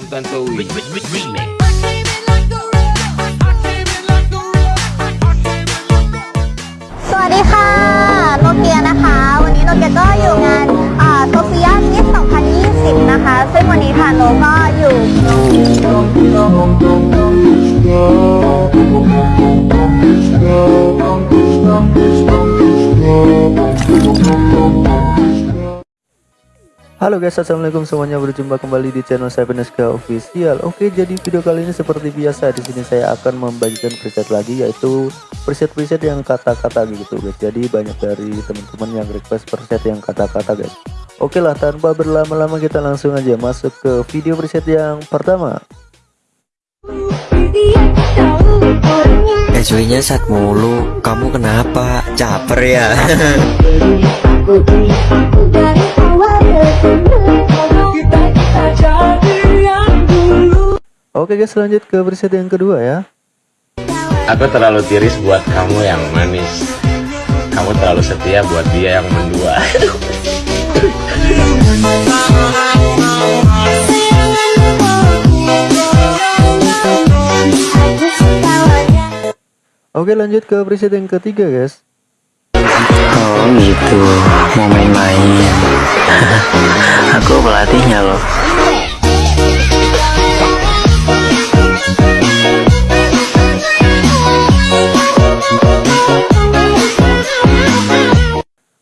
con tanto Wii. Swadika, Nokia นะคะ วันนี้ Nokia ก็อยู่งาน Halo guys, assalamualaikum semuanya. Berjumpa kembali di channel saya Peneska Official. Oke, jadi video kali ini seperti biasa di sini saya akan membagikan preset lagi, yaitu preset-preset yang kata-kata gitu guys. Jadi banyak dari teman-teman yang request preset yang kata-kata guys. Oke lah, tanpa berlama-lama kita langsung aja masuk ke video preset yang pertama. SW-nya saat mulu, kamu kenapa? Caper ya? Oke guys, lanjut ke preset yang kedua ya. Aku terlalu tiris buat kamu yang manis. Kamu terlalu setia buat dia yang mendua. Oke, lanjut ke preset yang ketiga guys. Oh gitu, mau main-main. Aku pelatihnya loh.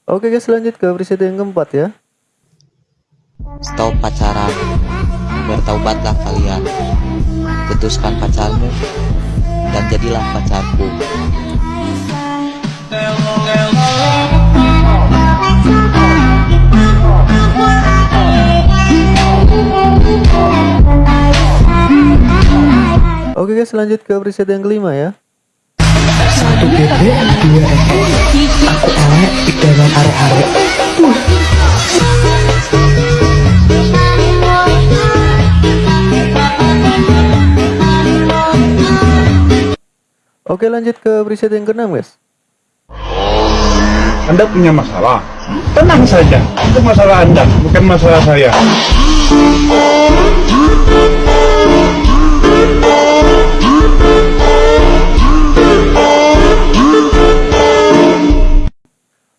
Oke guys, lanjut ke preset yang keempat ya. Stop pacaran Bertaubatlah kalian Putuskan pacarmu Dan jadilah pacarku guys, lanjut ke preset yang kelima ya. satu bebek dua ekor aku elek idaman arek-arek Oke, lanjut ke preset yang keenam guys. Anda punya masalah? Tenang saja, itu masalah Anda, bukan masalah saya.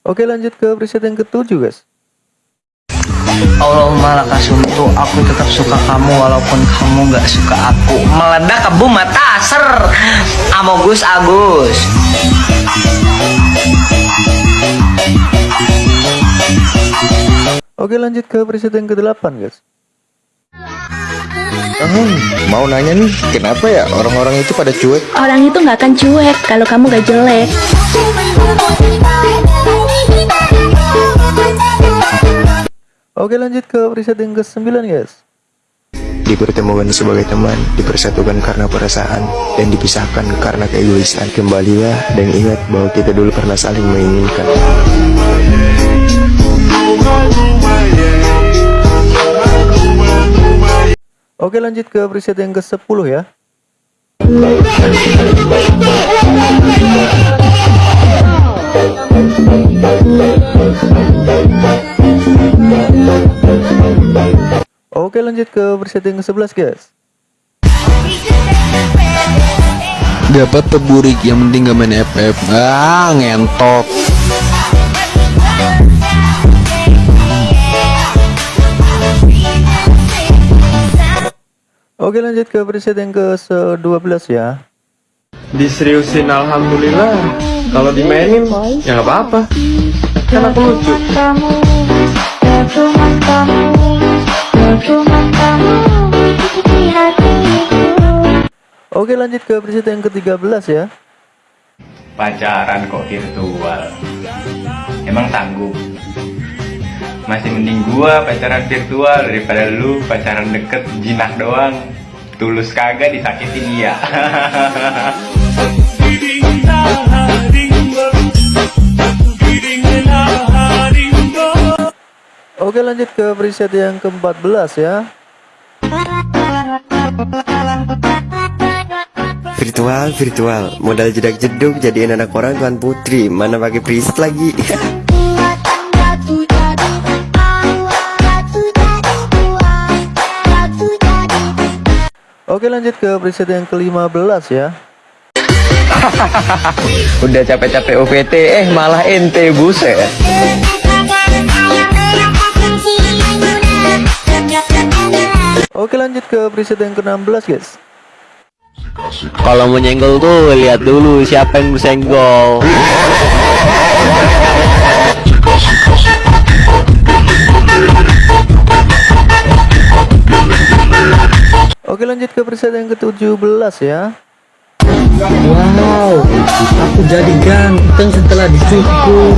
Oke, lanjut ke preset yang ketujuh guys. Allahumma lakasuntu aku tetap suka kamu walaupun kamu gak suka aku meledak ke mata ser Amogus Agus Oke, lanjut ke preset yang kedelapan guys. mau nanya nih, kenapa ya orang-orang itu pada cuek? Orang itu nggak akan cuek kalau kamu gak jelek. Oke, lanjut ke preset yang ke-9 guys. Dipertemukan sebagai teman, dipersatukan karena perasaan, dan dipisahkan karena keegoisan. Kembalilah dan ingat bahwa kita dulu pernah saling menginginkan. Oke, lanjut ke preset yang ke-10 ya. Oke, lanjut ke preset yang ke-11 guys. Dapat peburik yang penting gak main FF Ah ngentot Oke, lanjut ke preset yang ke-12 ya. Diseriusin alhamdulillah. Kalau dimainin ya nggak apa-apa. Kan aku lucu. Oke, lanjut ke preset yang ke-13 ya. Pacaran kok virtual. Emang tangguh. Masih mending gua pacaran virtual daripada lu pacaran deket jinak doang. Tulus kagak disakitin iya. Oke, lanjut ke preset yang ke-14 ya. Virtual, virtual. Modal jedak jeduk jadiin anak orang tuan putri. Mana pakai preset lagi? Oke lanjut ke preset yang ke-15 ya Udah capek-capek OPT eh malah ente buset Oke lanjut ke preset yang ke-16 guys Kalau mau nyenggol tuh lihat dulu siapa yang bersenggol. Oke lanjut ke preset yang ke-17 ya Wow, aku jadi ganteng setelah dicukur.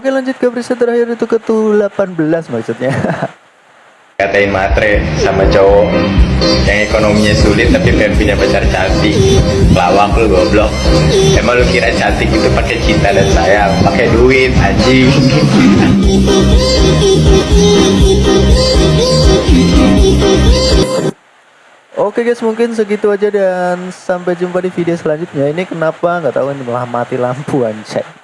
Oke lanjut ke preset terakhir itu ke-18 maksudnya. Katain matre sama cowok yang ekonominya sulit tapi pengen punya pacar cantik. Lawak lu goblok. Emang lu kira cantik itu pakai cinta dan sayang? Pakai duit anjing Oke guys mungkin segitu aja dan sampai jumpa di video selanjutnya. Ini kenapa? Nggak tahu ini malah mati lampu anjay